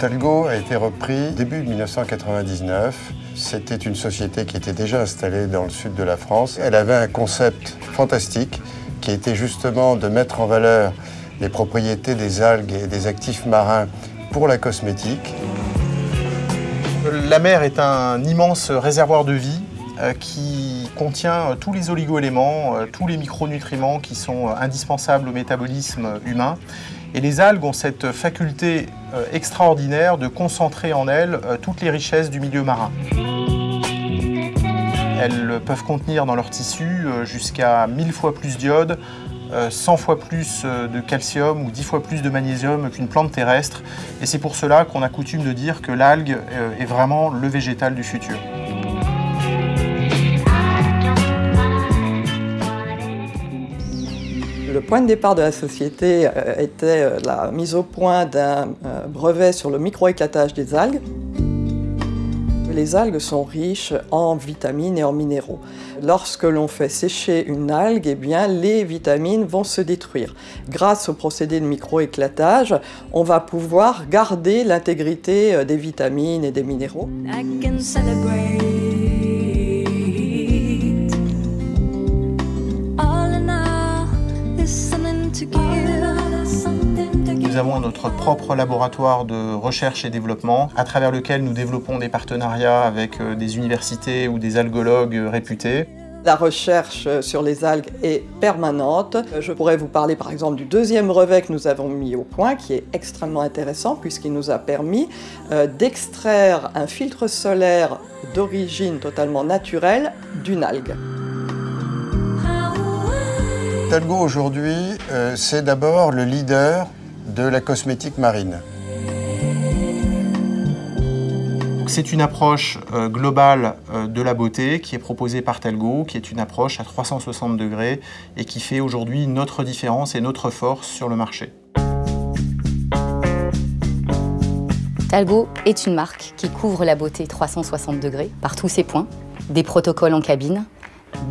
Talgo a été repris début 1999. C'était une société qui était déjà installée dans le sud de la France. Elle avait un concept fantastique qui était justement de mettre en valeur les propriétés des algues et des actifs marins pour la cosmétique. La mer est un immense réservoir de vie euh, qui contient tous les oligoéléments, euh, tous les micronutriments qui sont indispensables au métabolisme humain. Et les algues ont cette faculté euh, extraordinaire de concentrer en elles toutes les richesses du milieu marin. Elles peuvent contenir dans leur tissu jusqu'à 1000 fois plus d'iode, 100 fois plus de calcium ou 10 fois plus de magnésium qu'une plante terrestre. Et c'est pour cela qu'on a coutume de dire que l'algue est vraiment le végétal du futur. Le point de départ de la société euh, était euh, la mise au point d'un euh, brevet sur le microéclatage des algues. Les algues sont riches en vitamines et en minéraux. Lorsque l'on fait sécher une algue, eh bien, les vitamines vont se détruire. Grâce au procédé de microéclatage, on va pouvoir garder l'intégrité des vitamines et des minéraux. Avons notre propre laboratoire de recherche et développement à travers lequel nous développons des partenariats avec euh, des universités ou des algologues réputés. La recherche sur les algues est permanente. Je pourrais vous parler par exemple du deuxième brevet que nous avons mis au point, qui est extrêmement intéressant puisqu'il nous a permis euh, d'extraire un filtre solaire d'origine totalement naturelle d'une algue. Talgo aujourd'hui, euh, c'est d'abord le leader de la cosmétique marine. C'est une approche euh, globale euh, de la beauté qui est proposée par Talgo, qui est une approche à 360 degrés et qui fait aujourd'hui notre différence et notre force sur le marché. Talgo est une marque qui couvre la beauté 360 degrés par tous ses points, des protocoles en cabine,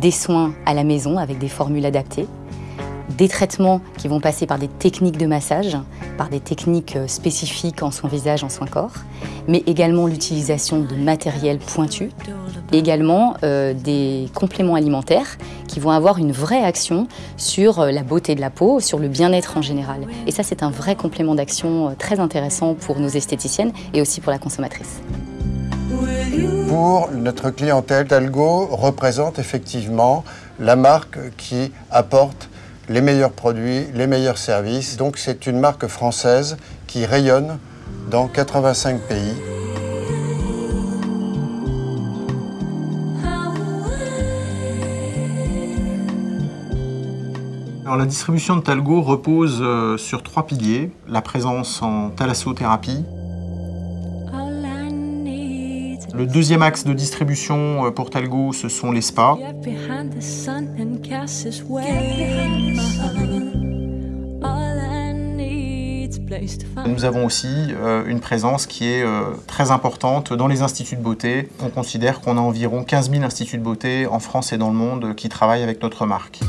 des soins à la maison avec des formules adaptées, des traitements qui vont passer par des techniques de massage, par des techniques euh, spécifiques en soins visage, en soins corps, mais également l'utilisation de matériel pointu, également euh, des compléments alimentaires qui vont avoir une vraie action sur euh, la beauté de la peau, sur le bien-être en général. Et ça, c'est un vrai complément d'action très intéressant pour nos esthéticiennes et aussi pour la consommatrice. Pour notre clientèle, Talgo représente effectivement la marque qui apporte les meilleurs produits, les meilleurs services. Donc c'est une marque française qui rayonne dans 85 pays. La distribution de Talgo repose euh, sur trois piliers. La présence en thalassothérapie, le deuxième axe de distribution euh, pour Talgo, ce sont les spas. Nous avons aussi euh, une présence qui est euh, très importante dans les instituts de beauté. On considère qu'on a environ 15 000 instituts de beauté en France et dans le monde qui travaillent avec notre marque.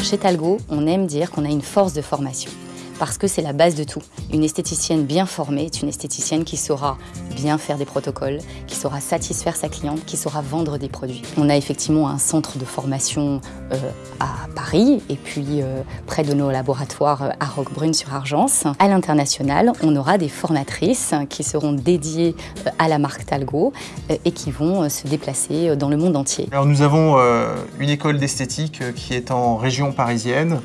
Chez Talgo, on aime dire qu'on a une force de formation parce que c'est la base de tout. Une esthéticienne bien formée est une esthéticienne qui saura bien faire des protocoles, qui saura satisfaire sa cliente, qui saura vendre des produits. On a effectivement un centre de formation euh, à Paris et puis euh, près de nos laboratoires euh, à Roquebrune sur Argence. À l'international, on aura des formatrices qui seront dédiées à la marque Talgo et qui vont se déplacer dans le monde entier. Alors nous avons une école d'esthétique qui est en région parisienne.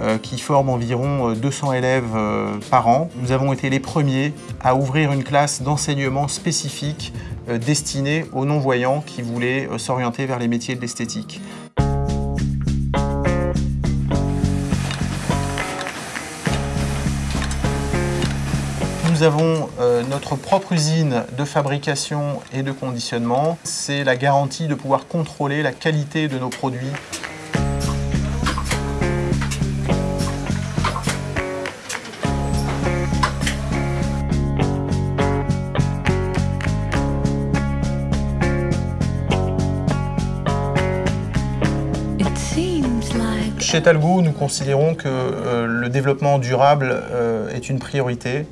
Euh, qui forme environ 200 euh, élèves euh, par an. Nous avons été les premiers à ouvrir une classe d'enseignement spécifique destinée aux non-voyants qui voulaient s'orienter vers les métiers de l'esthétique. Nous avons notre propre usine de fabrication et de conditionnement. C'est la garantie de pouvoir contrôler la qualité de nos produits Chez Talgo, nous considérons que euh, le développement durable euh, est une priorité.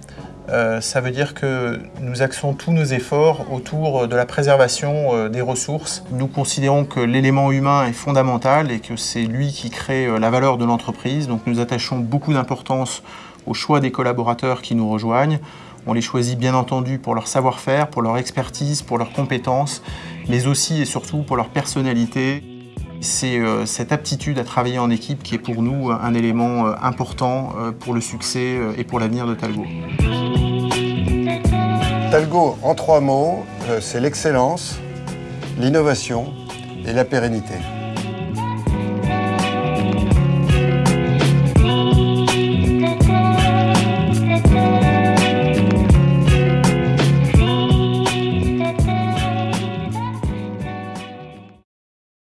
Euh, ça veut dire que nous axons tous nos efforts autour de la préservation des ressources. Nous considérons que l'élément humain est fondamental et que c'est lui qui crée la valeur de l'entreprise. Donc nous attachons beaucoup d'importance au choix des collaborateurs qui nous rejoignent. On les choisit bien entendu pour leur savoir-faire, pour leur expertise, pour leurs compétences, mais aussi et surtout pour leur personnalité. C'est euh, cette aptitude à travailler en équipe qui est pour nous un élément euh, important euh, pour le succès euh, et pour l'avenir de Talgo. Talgo, en trois mots, euh, c'est l'excellence, l'innovation et la pérennité.